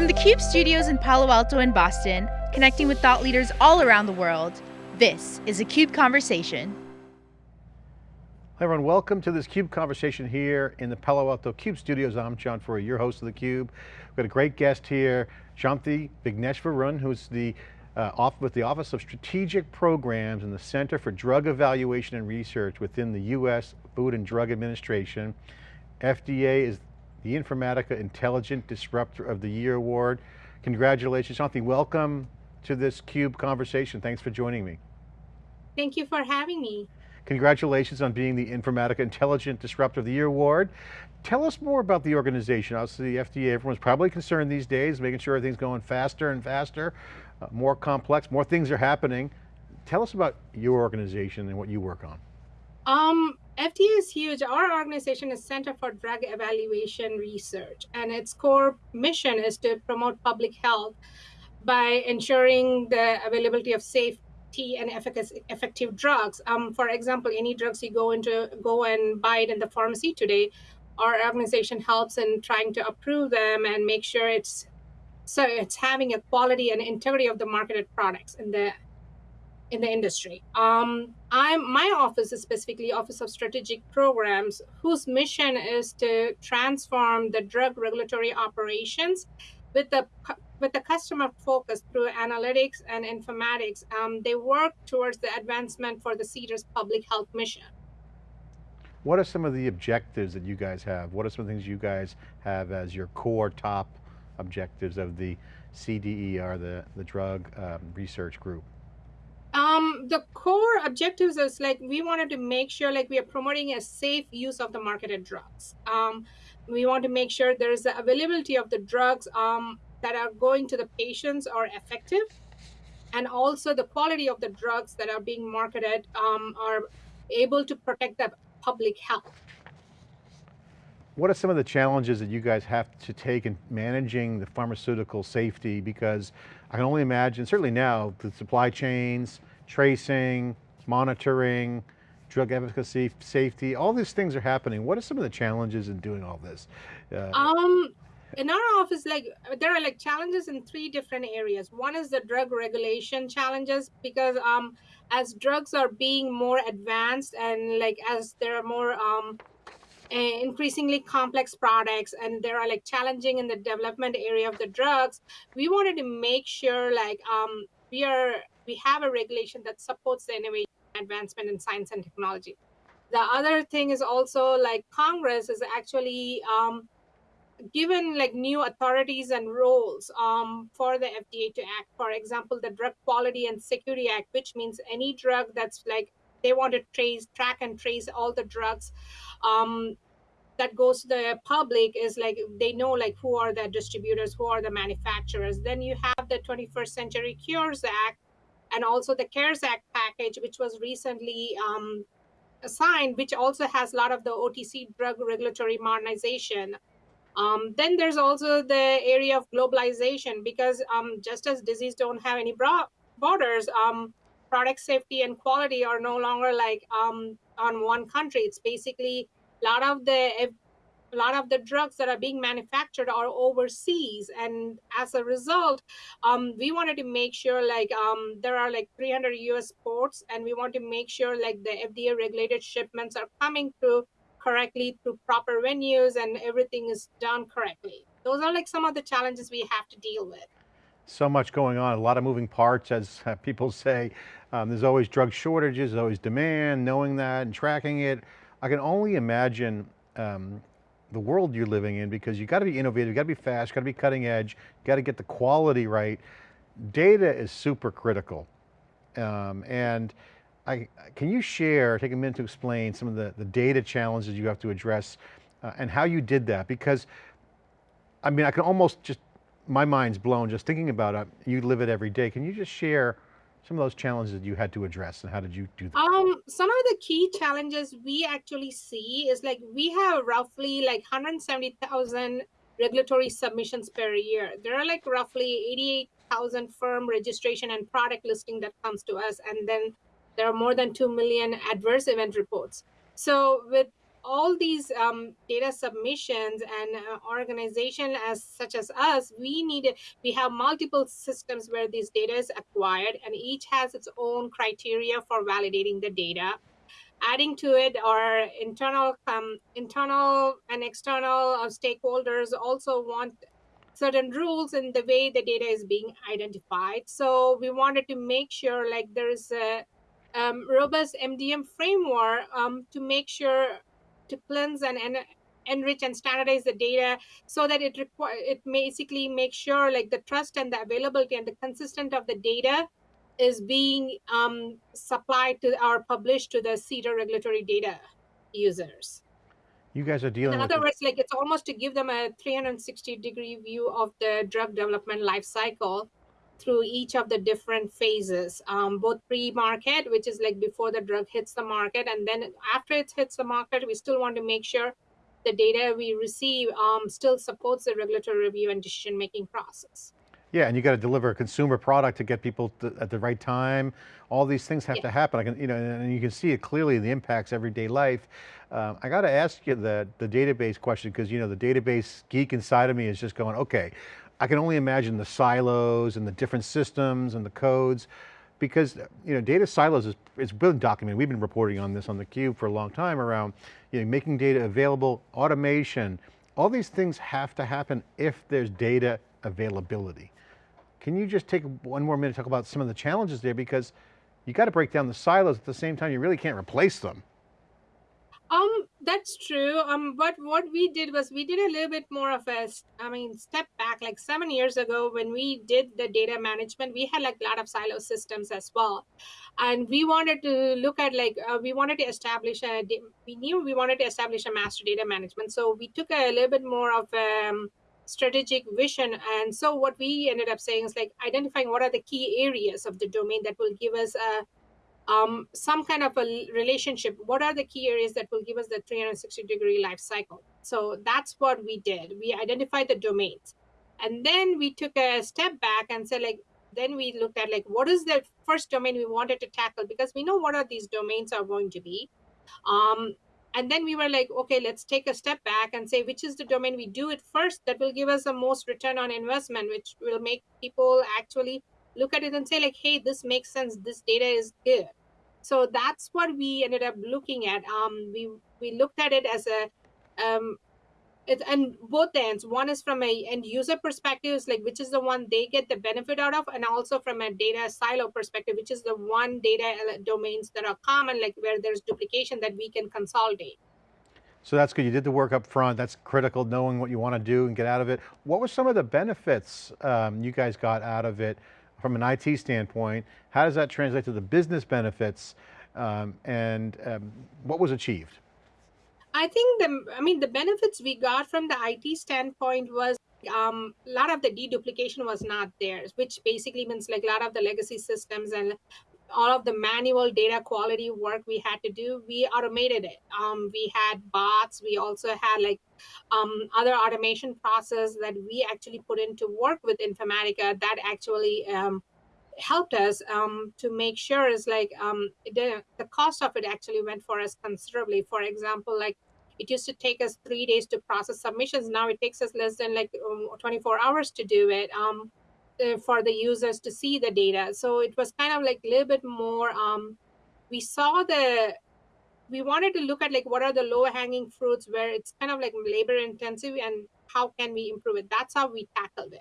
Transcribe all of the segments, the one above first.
From the CUBE studios in Palo Alto and Boston, connecting with thought leaders all around the world, this is a CUBE Conversation. Hi everyone, welcome to this CUBE conversation here in the Palo Alto CUBE studios. I'm John Furrier, your host of the CUBE. We've got a great guest here, Shanti Vigneshwaran, who's the uh, off with the Office of Strategic Programs and the Center for Drug Evaluation and Research within the U.S. Food and Drug Administration. FDA is the Informatica Intelligent Disruptor of the Year Award. Congratulations, Shanti. Welcome to this CUBE conversation. Thanks for joining me. Thank you for having me. Congratulations on being the Informatica Intelligent Disruptor of the Year Award. Tell us more about the organization. Obviously the FDA, everyone's probably concerned these days, making sure everything's going faster and faster, uh, more complex, more things are happening. Tell us about your organization and what you work on. Um, FDA is huge. Our organization is Center for Drug Evaluation Research, and its core mission is to promote public health by ensuring the availability of safe and efficacy, effective drugs. Um, for example, any drugs you go into go and buy it in the pharmacy today, our organization helps in trying to approve them and make sure it's so it's having a quality and integrity of the marketed products in the in the industry. Um, I'm my office is specifically Office of Strategic Programs, whose mission is to transform the drug regulatory operations with the with the customer focus through analytics and informatics. Um, they work towards the advancement for the CDER's public health mission. What are some of the objectives that you guys have? What are some things you guys have as your core top objectives of the CDER, the, the drug um, research group? The core objectives is like we wanted to make sure like we are promoting a safe use of the marketed drugs. Um, we want to make sure there is the availability of the drugs um, that are going to the patients are effective, and also the quality of the drugs that are being marketed um, are able to protect the public health. What are some of the challenges that you guys have to take in managing the pharmaceutical safety? Because I can only imagine, certainly now, the supply chains, tracing, monitoring, drug efficacy, safety, all these things are happening. What are some of the challenges in doing all this? Uh, um, in our office, like there are like challenges in three different areas. One is the drug regulation challenges because um, as drugs are being more advanced and like as there are more um, increasingly complex products and there are like challenging in the development area of the drugs we wanted to make sure like um we are we have a regulation that supports the innovation advancement in science and technology the other thing is also like congress is actually um given like new authorities and roles um, for the FDA to act. For example, the Drug Quality and Security Act, which means any drug that's like they want to trace, track, and trace all the drugs um, that goes to the public is like they know like who are the distributors, who are the manufacturers. Then you have the 21st Century Cures Act and also the CARES Act package, which was recently um, signed, which also has a lot of the OTC drug regulatory modernization. Um, then there's also the area of globalization because um, just as disease don't have any borders, um, product safety and quality are no longer like um, on one country. It's basically a lot of the a lot of the drugs that are being manufactured are overseas and as a result um, we wanted to make sure like um, there are like 300 us ports and we want to make sure like the fda regulated shipments are coming through correctly through proper venues and everything is done correctly those are like some of the challenges we have to deal with so much going on, a lot of moving parts, as people say. Um, there's always drug shortages, there's always demand, knowing that and tracking it. I can only imagine um, the world you're living in because you got to be innovative, you got to be fast, you got to be cutting edge, you got to get the quality right. Data is super critical. Um, and I, can you share, take a minute to explain some of the, the data challenges you have to address uh, and how you did that? Because, I mean, I can almost just my mind's blown just thinking about it. You live it every day. Can you just share some of those challenges that you had to address and how did you do that? Um, some of the key challenges we actually see is like we have roughly like 170,000 regulatory submissions per year. There are like roughly 88,000 firm registration and product listing that comes to us. And then there are more than 2 million adverse event reports. So with all these um, data submissions and uh, organization as such as us we need we have multiple systems where this data is acquired and each has its own criteria for validating the data. Adding to it our internal um, internal and external uh, stakeholders also want certain rules in the way the data is being identified. So we wanted to make sure like there's a um, robust mdm framework um, to make sure to cleanse and, and enrich and standardize the data so that it require it basically makes sure like the trust and the availability and the consistent of the data is being um, supplied to or published to the CDER regulatory data users. You guys are dealing In with other the- words, like it's almost to give them a 360 degree view of the drug development life cycle through each of the different phases, um, both pre-market, which is like before the drug hits the market, and then after it hits the market, we still want to make sure the data we receive um, still supports the regulatory review and decision-making process. Yeah, and you got to deliver a consumer product to get people to, at the right time. All these things have Yeah. to happen. I can, you know, and you can see it clearly in the impacts everyday life. Um, I got to ask you the the database question because you know the database geek inside of me is just going, okay, I can only imagine the silos and the different systems and the codes, because you know data silos is it's been documented. We've been reporting on this on the Cube for a long time around you know making data available, automation. All these things have to happen if there's data availability. Can you just take one more minute to talk about some of the challenges there because you got to break down the silos at the same time, you really can't replace them. Um, that's true. Um, but what we did was we did a little bit more of a, I mean, step back. Like seven years ago, when we did the data management, we had like a lot of silo systems as well, and we wanted to look at like uh, we wanted to establish a. We knew we wanted to establish a master data management, so we took a little bit more of a um, strategic vision. And so what we ended up saying is like identifying what are the key areas of the domain that will give us a um, some kind of a relationship. What are the key areas that will give us the 360 degree life cycle? So that's what we did. We identified the domains. And then we took a step back and said, like, then we looked at like what is the first domain we wanted to tackle because we know what are these domains are going to be. Um, and then we were like, okay, let's take a step back and say which is the domain we do it first that will give us the most return on investment, which will make people actually look at it and say like, hey, this makes sense. This data is good so that's what we ended up looking at um we we looked at it as a um it, and both ends one is from a end user perspective is like which is the one they get the benefit out of and also from a data silo perspective which is the one data domains that are common like where there's duplication that we can consolidate So that's good. You did the work up front. That's critical, knowing what you want to do and get out of it. What were some of the benefits um, you guys got out of it from an IT standpoint? How does that translate to the business benefits? Um, and um, what was achieved? I think the I mean the benefits we got from the IT standpoint was um a lot of the deduplication was not there, which basically means like a lot of the legacy systems and all of the manual data quality work we had to do, we automated it. Um, we had bots. We also had like um, other automation process that we actually put into work with Informatica that actually um, helped us um, to make sure is like um, the, the cost of it actually went for us considerably. For example, like it used to take us three days to process submissions. Now it takes us less than like um, 24 hours to do it um, uh, for the users to see the data. So it was kind of like a little bit more. We saw the we wanted to look at like what are the low hanging fruits where it's kind of like labor intensive and how can we improve it. That's how we tackled it.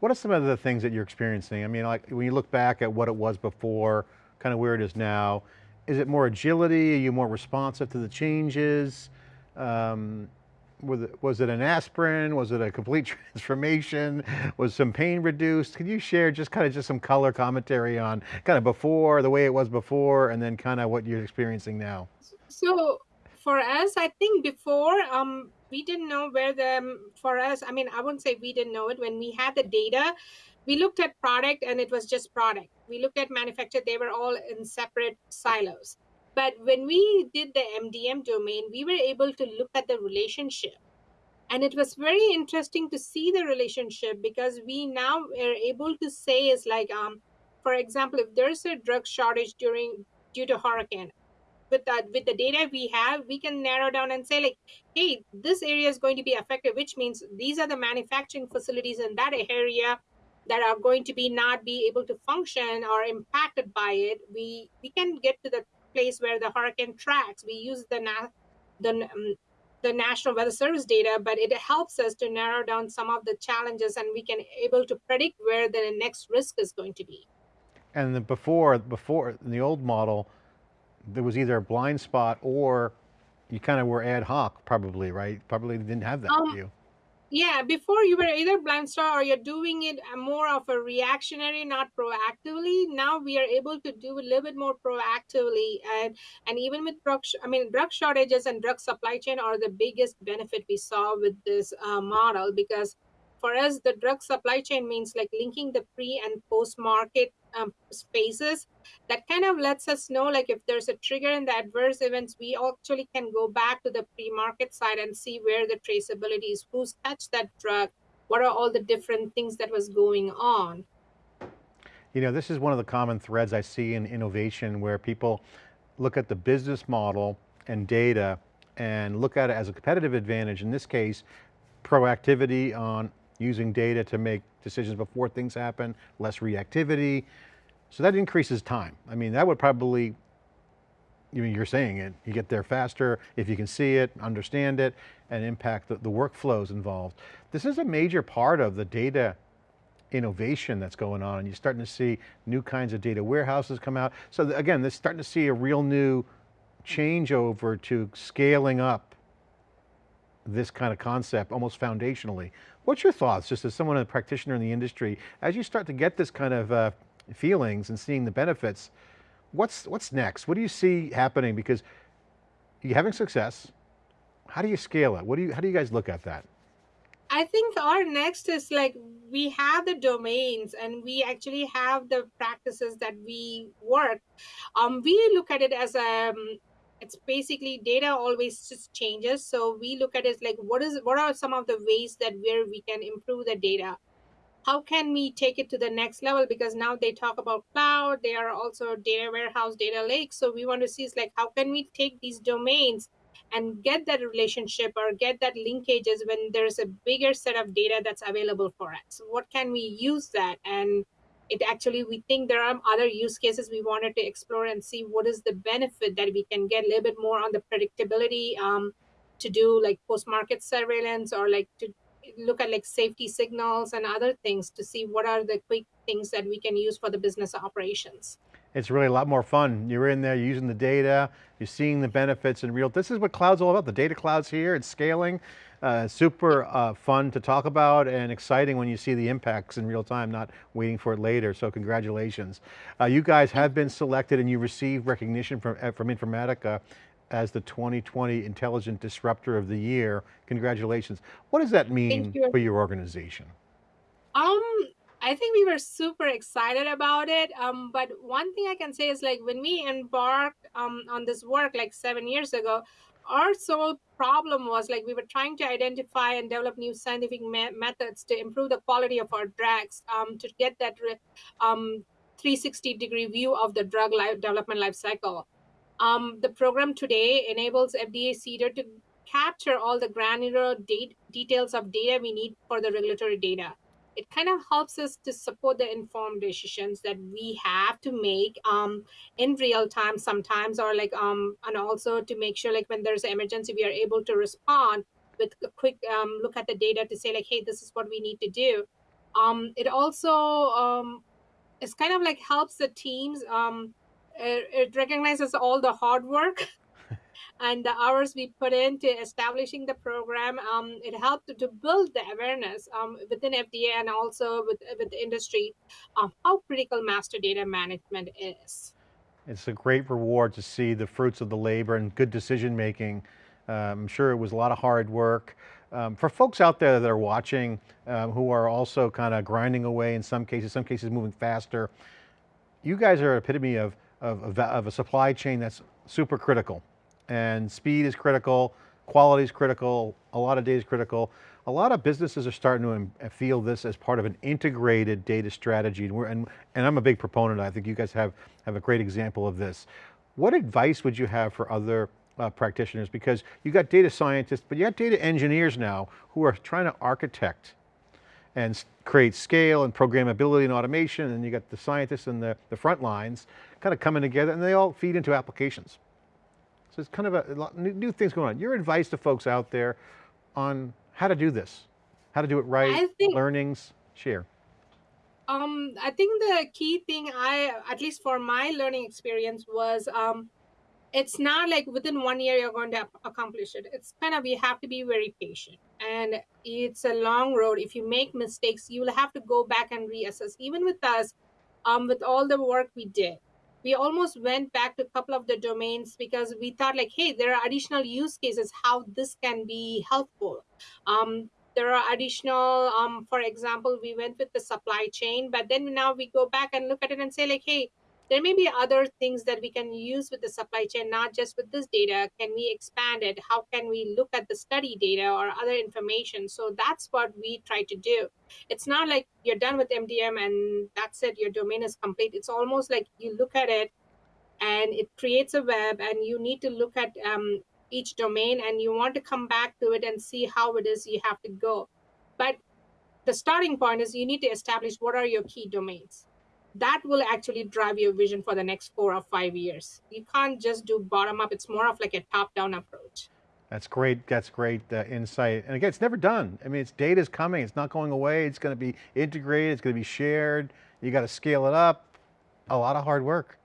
What are some of the things that you're experiencing? I mean, like when you look back at what it was before, kind of where it is now, is it more agility? Are you more responsive to the changes? Um, was it, was it an aspirin? Was it a complete transformation? Was some pain reduced? Can you share just kind of just some color commentary on kind of before, the way it was before, and then kind of what you're experiencing now? So for us, I think before um we didn't know where the um, for us. I mean, I wouldn't say we didn't know it when we had the data. We looked at product and it was just product. We looked at manufacturer; they were all in separate silos. But when we did the MDM domain, we were able to look at the relationship, and it was very interesting to see the relationship because we now are able to say is like um, for example, if there's a drug shortage during due to hurricane with that with the data we have we can narrow down and say like hey this area is going to be affected which means these are the manufacturing facilities in that area that are going to be not be able to function or impacted by it. We we can get to the place where the hurricane tracks we use the na- the um, the national weather service data but it helps us to narrow down some of the challenges and we can able to predict where the next risk is going to be And the before, before, in the old model, there was either a blind spot or you kind of were ad hoc probably, right? Probably didn't have that um view. Yeah, before you were either blind star or you're doing it uh, more of a reactionary, not proactively. Now we are able to do a little bit more proactively, and and even with drug, I mean, drug shortages and drug supply chain are the biggest benefit we saw with this uh, model because for us the drug supply chain means like linking the pre and post market um, spaces. That kind of lets us know like if there's a trigger in the adverse events we actually can go back to the pre-market side and see where the traceability is. Who's touched that drug? What are all the different things that was going on? You know, this is one of the common threads I see in innovation where people look at the business model and data and look at it as a competitive advantage. In this case, proactivity on using data to make decisions before things happen, less reactivity. So that increases time. I mean, that would probably, I mean, you're saying it, you get there faster if you can see it, understand it, and impact the, the workflows involved. This is a major part of the data innovation that's going on and you're starting to see new kinds of data warehouses come out. So again, they're starting to see a real new changeover to scaling up this kind of concept almost foundationally. What's your thoughts, just as someone, a practitioner in the industry, as you start to get this kind of uh, feelings and seeing the benefits, what's, what's next? What do you see happening? Because you're having success, how do you scale it? What do you, how do you guys look at that? I think our next is like we have the domains and we actually have the practices that we work. Um, we look at it as a um, it's basically data always just changes. So we look at it like what is what are some of the ways that where we can improve the data? How can we take it to the next level? Because now they talk about cloud they are also data warehouse data lake. So we want to see is like how can we take these domains and get that relationship or get that linkages when there's a bigger set of data that's available for us? What can we use that? And it actually we think there are other use cases we wanted to explore and see what is the benefit that we can get a little bit more on the predictability um, to do like post market surveillance or like to look at like safety signals and other things to see what are the quick things that we can use for the business operations. It's really a lot more fun. You're in there, you're using the data, you're seeing the benefits in real, this is what cloud's all about. The data cloud's here, it's scaling. Uh, super uh, fun to talk about and exciting when you see the impacts in real time, not waiting for it later, so congratulations. Uh, you guys have been selected and you received recognition from, uh, from Informatica as the 2020 Intelligent Disruptor of the Year. Congratulations. What does that mean you. for your organization? Um, I think we were super excited about it. Um, but one thing I can say is like when we embarked um, on this work like seven years ago, our sole problem was like we were trying to identify and develop new scientific me- methods to improve the quality of our drugs um, to get that re- um, 360 degree view of the drug life development life cycle. Um, the program today enables FDA CDER to capture all the granular details of data we need for the regulatory data. It kind of helps us to support the informed decisions that we have to make um, in real time sometimes, or like um, and also to make sure like when there's an emergency, we are able to respond with a quick um, look at the data to say like, hey, this is what we need to do. Um, it also um, it's kind of like helps the teams um it, it recognizes all the hard work and the hours we put into establishing the program um it helped to build the awareness um within fda and also with with the industry of how critical master data management is It's a great reward to see the fruits of the labor and good decision making. Um, I'm sure it was a lot of hard work. Um, for folks out there that are watching, um, who are also kind of grinding away in some cases, some cases moving faster, you guys are an epitome of, of, of, of a supply chain that's super critical. And speed is critical, quality is critical, a lot of data is critical. A lot of businesses are starting to feel this as part of an integrated data strategy. And, and, and I'm a big proponent, I think you guys have, have a great example of this. What advice would you have for other uh, practitioners? Because you got data scientists, but you got data engineers now who are trying to architect and create scale and programmability and automation, and you got the scientists and the, the front lines kind of coming together and they all feed into applications. So it's kind of a, lot, new, new things going on. Your advice to folks out there on how to do this, how to do it right, think, learnings, share. Um, I think the key thing I, at least for my learning experience was, um, it's not like within one year you're going to accomplish it. It's kind of, you have to be very patient and it's a long road. If you make mistakes, you will have to go back and reassess. Even with us, um, with all the work we did, we almost went back to a couple of the domains because we thought like, hey, there are additional use cases how this can be helpful. Um, there are additional, um, for example, we went with the supply chain, but then now we go back and look at it and say like, hey, there may be other things that we can use with the supply chain, not just with this data. Can we expand it? How can we look at the study data or other information? So that's what we try to do. It's not like you're done with MDM and that's it, your domain is complete. It's almost like you look at it and it creates a web and you need to look at um, each domain and you want to come back to it and see how it is you have to go. But the starting point is you need to establish what are your key domains that will actually drive your vision for the next four or five years. You can't just do bottom up. It's more of like a top down approach. That's great. That's great uh, insight. And again, it's never done. I mean, it's data's coming. It's not going away. It's going to be integrated. It's going to be shared. You got to scale it up. A lot of hard work.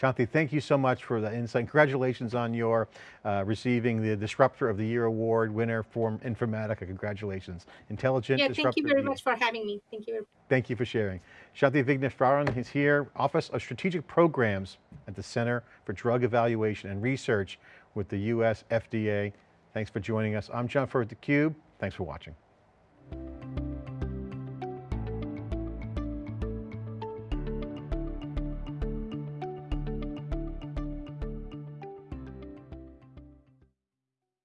Shanti, thank you so much for the insight. Congratulations on your uh, receiving the Disruptor of the Year Award winner for Informatica. Congratulations. Intelligent yeah, Disruptor thank you very much for having me. Thank you. Thank you for sharing. Shanti Vigneshwaran is here, Office of Strategic Programs at the Center for Drug Evaluation and Research with the US FDA. Thanks for joining us. I'm John Furrier at theCUBE. Thanks for watching.